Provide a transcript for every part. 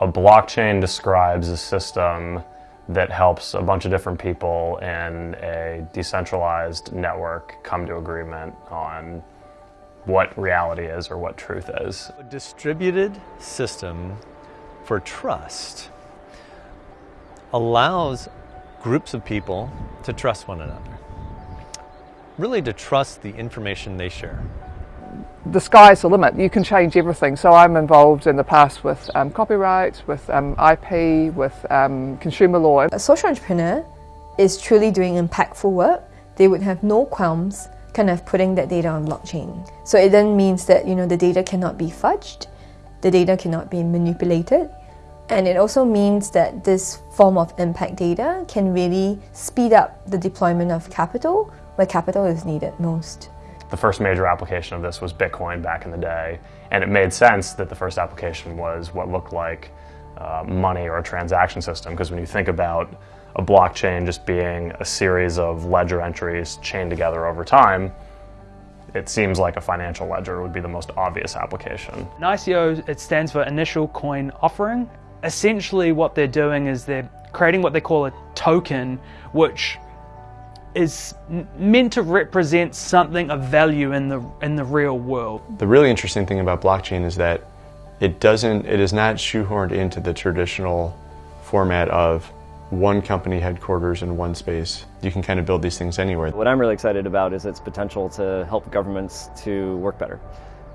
a blockchain describes a system that helps a bunch of different people in a decentralized network come to agreement on what reality is or what truth is. A distributed system for trust allows groups of people to trust one another. Really to trust the information they share the sky's the limit. You can change everything. So I'm involved in the past with um, copyright, with um, IP, with um, consumer law. A social entrepreneur is truly doing impactful work. They would have no qualms kind of putting that data on blockchain. So it then means that you know the data cannot be fudged, the data cannot be manipulated, and it also means that this form of impact data can really speed up the deployment of capital where capital is needed most. The first major application of this was Bitcoin back in the day, and it made sense that the first application was what looked like uh, money or a transaction system, because when you think about a blockchain just being a series of ledger entries chained together over time, it seems like a financial ledger would be the most obvious application. An ICO, it stands for Initial Coin Offering. Essentially what they're doing is they're creating what they call a token, which is meant to represent something of value in the in the real world. The really interesting thing about blockchain is that it doesn't it is not shoehorned into the traditional format of one company headquarters in one space. You can kind of build these things anywhere. What I'm really excited about is its potential to help governments to work better.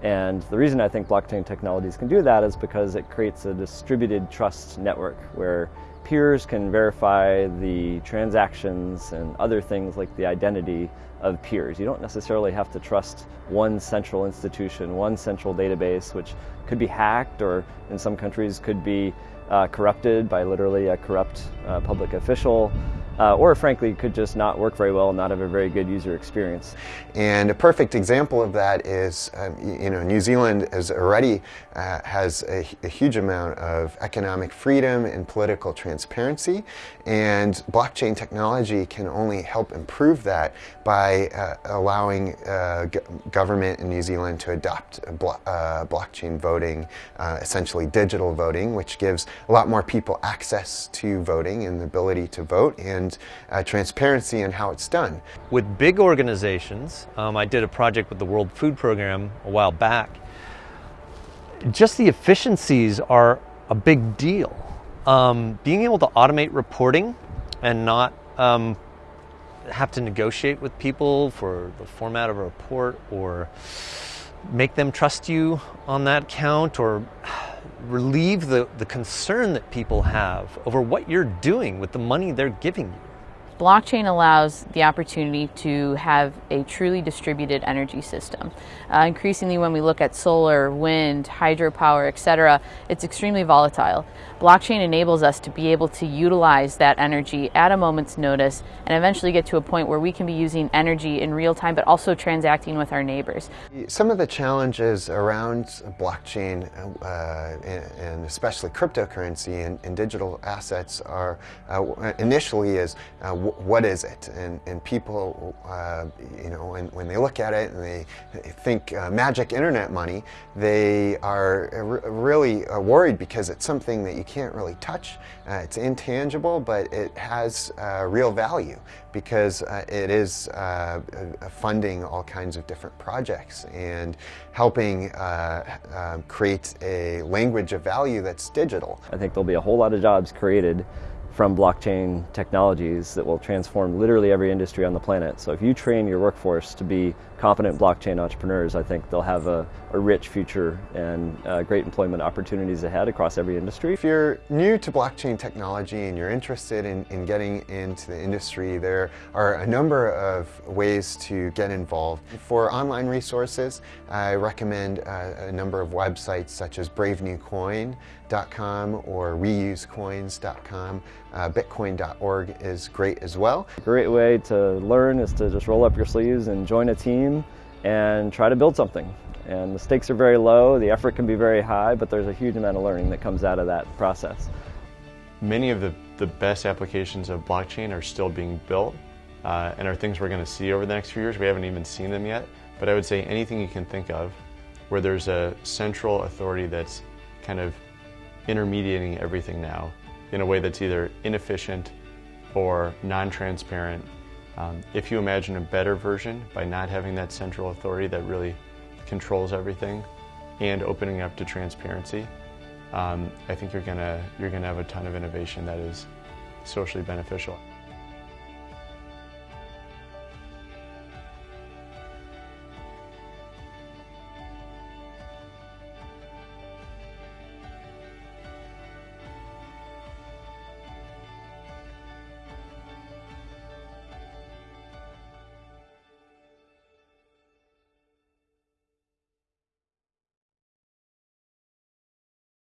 And the reason I think blockchain technologies can do that is because it creates a distributed trust network where peers can verify the transactions and other things like the identity of peers. You don't necessarily have to trust one central institution, one central database, which could be hacked or in some countries could be uh, corrupted by literally a corrupt uh, public official uh, or frankly could just not work very well and not have a very good user experience. And a perfect example of that is, um, you know, New Zealand is already uh, has a, a, huge amount of economic freedom and political transparency, and blockchain technology can only help improve that by uh, allowing uh, government in New Zealand to adopt blo uh, blockchain voting, uh, essentially digital voting, which gives a lot more people access to voting and the ability to vote and uh, transparency in how it's done. With big organizations, um, I did a project with the World Food Program a while back, just the efficiencies are a big deal. Um, being able to automate reporting and not um, have to negotiate with people for the format of a report or make them trust you on that count or relieve the, the concern that people have over what you're doing with the money they're giving you. Blockchain allows the opportunity to have a truly distributed energy system. Uh, increasingly when we look at solar, wind, hydropower, etc., it's extremely volatile. Blockchain enables us to be able to utilize that energy at a moment's notice and eventually get to a point where we can be using energy in real time but also transacting with our neighbors. Some of the challenges around blockchain uh, and especially cryptocurrency and, and digital assets are uh, initially is uh, what is it? And, and people, uh, you know, when, when they look at it and they think uh, magic internet money, they are really uh, worried because it's something that you can't really touch. Uh, it's intangible, but it has uh, real value because uh, it is funding all kinds of different projects and helping create a language of value that's digital. I think there'll be a whole lot of jobs created from blockchain technologies that will transform literally every industry on the planet. So if you train your workforce to be competent blockchain entrepreneurs, I think they'll have a, a rich future and uh, great employment opportunities ahead across every industry. If you're new to blockchain technology and you're interested in, in getting into the industry, there are a number of ways to get involved. For online resources, I recommend uh, a number of websites such as bravenewcoin.com or reusecoins.com. Uh, Bitcoin.org is great as well. A great way to learn is to just roll up your sleeves and join a team and try to build something. And the stakes are very low, the effort can be very high, but there's a huge amount of learning that comes out of that process. Many of the, the best applications of blockchain are still being built uh, and are things we're going to see over the next few years. We haven't even seen them yet, but I would say anything you can think of where there's a central authority that's kind of intermediating everything now in a way that's either inefficient or non-transparent. Um, if you imagine a better version by not having that central authority that really controls everything and opening up to transparency, um, I think you're gonna, you're gonna have a ton of innovation that is socially beneficial.